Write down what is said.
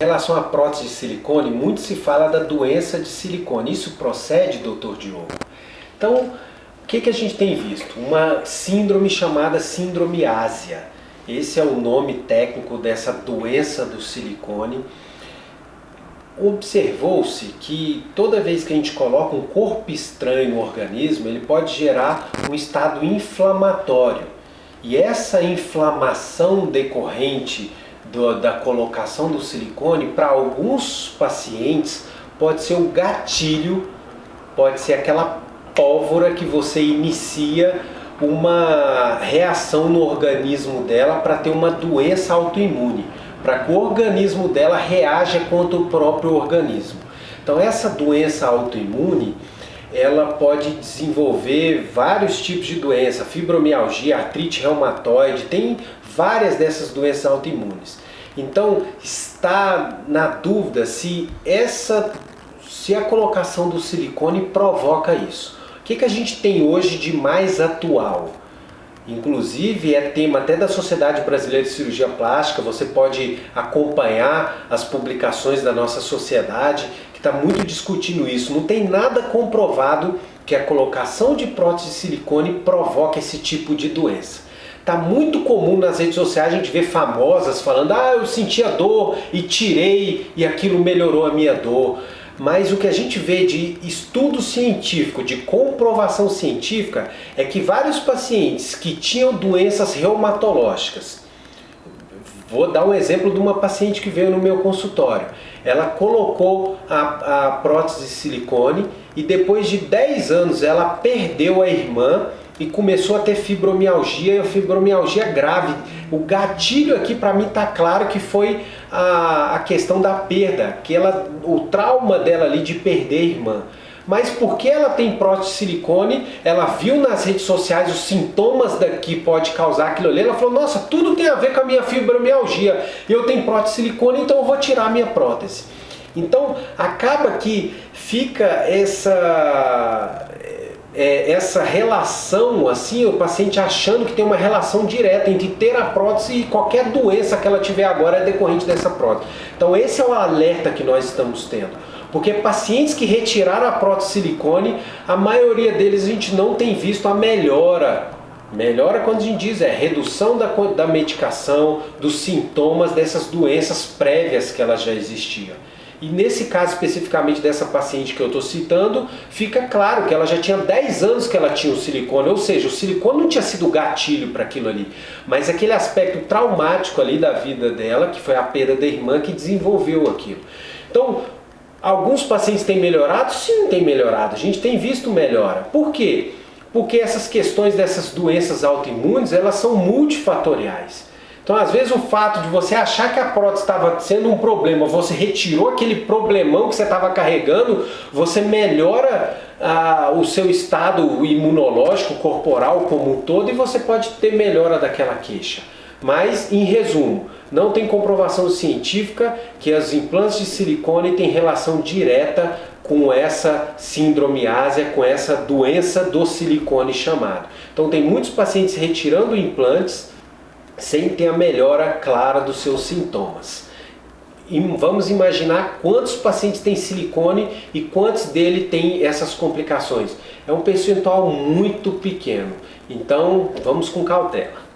relação à prótese de silicone, muito se fala da doença de silicone. Isso procede, doutor Diogo? Então, o que, que a gente tem visto? Uma síndrome chamada síndrome ásia. Esse é o nome técnico dessa doença do silicone. Observou-se que toda vez que a gente coloca um corpo estranho no organismo, ele pode gerar um estado inflamatório. E essa inflamação decorrente do, da colocação do silicone, para alguns pacientes, pode ser o gatilho, pode ser aquela pólvora que você inicia uma reação no organismo dela para ter uma doença autoimune, para que o organismo dela reaja contra o próprio organismo. Então essa doença autoimune, ela pode desenvolver vários tipos de doença, fibromialgia, artrite reumatoide, tem várias dessas doenças autoimunes. Então, está na dúvida se essa se a colocação do silicone provoca isso. O que, que a gente tem hoje de mais atual? Inclusive é tema até da Sociedade Brasileira de Cirurgia Plástica, você pode acompanhar as publicações da nossa sociedade, está muito discutindo isso. Não tem nada comprovado que a colocação de prótese de silicone provoca esse tipo de doença. Tá muito comum nas redes sociais a gente ver famosas falando ah, eu sentia dor e tirei e aquilo melhorou a minha dor. Mas o que a gente vê de estudo científico, de comprovação científica, é que vários pacientes que tinham doenças reumatológicas, vou dar um exemplo de uma paciente que veio no meu consultório, ela colocou a, a prótese de silicone e depois de 10 anos ela perdeu a irmã e começou a ter fibromialgia, e fibromialgia grave. O gatilho aqui para mim está claro que foi a, a questão da perda, que ela, o trauma dela ali de perder a irmã. Mas porque ela tem prótese de silicone, ela viu nas redes sociais os sintomas da, que pode causar aquilo ali, ela falou, nossa, tudo tem a ver com a minha fibromialgia, eu tenho prótese de silicone, então eu vou tirar a minha prótese. Então acaba que fica essa é, essa relação, assim, o paciente achando que tem uma relação direta entre ter a prótese e qualquer doença que ela tiver agora é decorrente dessa prótese. Então esse é o alerta que nós estamos tendo. Porque pacientes que retiraram a prótese silicone, a maioria deles a gente não tem visto a melhora. Melhora quando a gente diz é redução da, da medicação, dos sintomas dessas doenças prévias que elas já existiam. E nesse caso especificamente dessa paciente que eu estou citando, fica claro que ela já tinha 10 anos que ela tinha o silicone, ou seja, o silicone não tinha sido gatilho para aquilo ali, mas aquele aspecto traumático ali da vida dela, que foi a perda da irmã, que desenvolveu aquilo. Então, alguns pacientes têm melhorado? Sim, têm melhorado. A gente tem visto melhora. Por quê? Porque essas questões dessas doenças autoimunes, elas são multifatoriais. Então, às vezes, o fato de você achar que a prótese estava sendo um problema, você retirou aquele problemão que você estava carregando, você melhora ah, o seu estado imunológico, corporal como um todo, e você pode ter melhora daquela queixa. Mas, em resumo, não tem comprovação científica que as implantes de silicone têm relação direta com essa síndrome ásia, com essa doença do silicone chamado. Então tem muitos pacientes retirando implantes sem ter a melhora clara dos seus sintomas. E vamos imaginar quantos pacientes têm silicone e quantos dele têm essas complicações. É um percentual muito pequeno, então vamos com cautela.